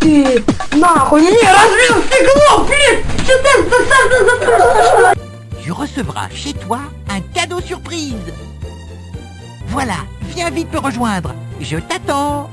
Ты нахуй не разбил стекло! recevras chez toi un cadeau surprise. Voilà, viens vite me rejoindre. Je t'attends.